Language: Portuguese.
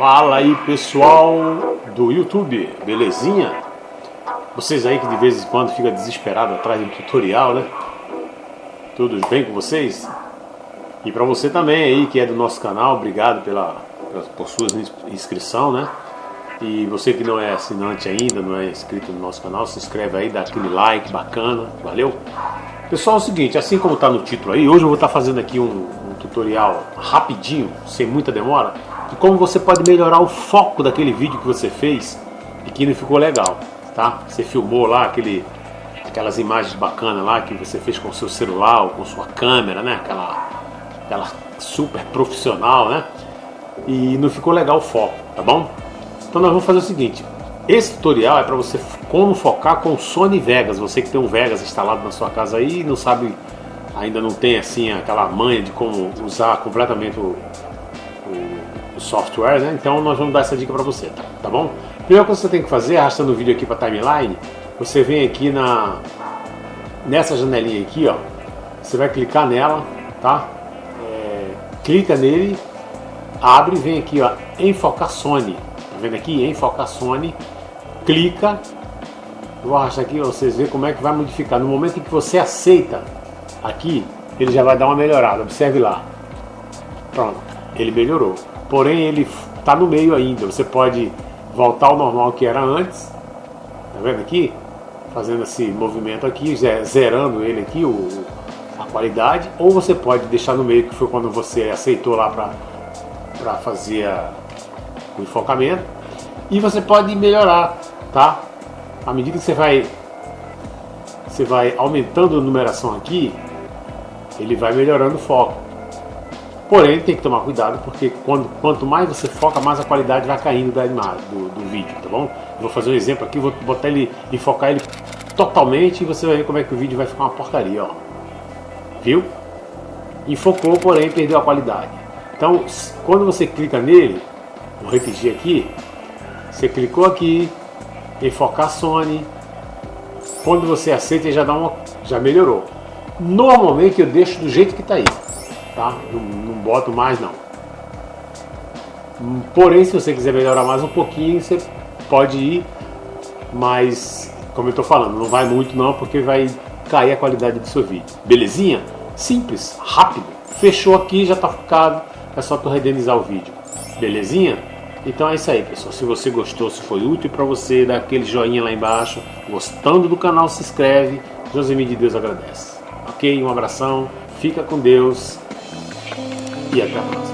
Fala aí pessoal do YouTube, belezinha? Vocês aí que de vez em quando fica desesperado atrás de um tutorial, né? Tudo bem com vocês? E para você também aí que é do nosso canal, obrigado pela, por sua inscrição, né? E você que não é assinante ainda, não é inscrito no nosso canal, se inscreve aí, dá aquele like bacana, valeu? Pessoal, é o seguinte, assim como está no título aí, hoje eu vou estar tá fazendo aqui um, um tutorial rapidinho, sem muita demora, de como você pode melhorar o foco daquele vídeo que você fez e que não ficou legal, tá? Você filmou lá aquele, aquelas imagens bacanas lá que você fez com seu celular ou com sua câmera, né? Aquela, aquela super profissional, né? E não ficou legal o foco, tá bom? Então nós vamos fazer o seguinte, esse tutorial é para você como focar com o Sony Vegas. Você que tem um Vegas instalado na sua casa aí e não sabe, ainda não tem assim aquela manha de como usar completamente o, software, né? Então nós vamos dar essa dica para você, tá, bom? Primeiro que você tem que fazer, arrastando o vídeo aqui para timeline, você vem aqui na nessa janelinha aqui, ó. Você vai clicar nela, tá? É, clica nele, abre vem aqui, ó, enfocar Sony. Tá vendo aqui? Enfocar Sony clica, vou arrastar aqui, vocês verem como é que vai modificar. No momento em que você aceita aqui, ele já vai dar uma melhorada, observe lá. Pronto, ele melhorou. Porém, ele está no meio ainda, você pode voltar ao normal que era antes, tá vendo aqui? Fazendo esse movimento aqui, zerando ele aqui, o, a qualidade, ou você pode deixar no meio, que foi quando você aceitou lá para fazer a, o enfocamento, e você pode melhorar tá? À medida que você vai você vai aumentando a numeração aqui, ele vai melhorando o foco. Porém, tem que tomar cuidado porque quando, quanto mais você foca, mais a qualidade vai caindo da imagem, do, do vídeo, tá bom? vou fazer um exemplo aqui, vou botar ele e focar ele totalmente e você vai ver como é que o vídeo vai ficar uma porcaria, ó. Viu? Enfocou, porém perdeu a qualidade. Então, quando você clica nele, vou repetir aqui, você clicou aqui, enfocar Sony. Quando você aceita, já dá uma, já melhorou. Normalmente eu deixo do jeito que está aí, tá? Não, não boto mais não. Porém, se você quiser melhorar mais um pouquinho, você pode ir, mas como eu estou falando, não vai muito não, porque vai cair a qualidade do seu vídeo. Belezinha? Simples, rápido. Fechou aqui, já está focado. É só tu renderizar o vídeo. Belezinha? Então é isso aí, pessoal. Se você gostou, se foi útil para você, dá aquele joinha lá embaixo. Gostando do canal, se inscreve. Josemir de Deus agradece. Ok? Um abração, fica com Deus e até a próxima.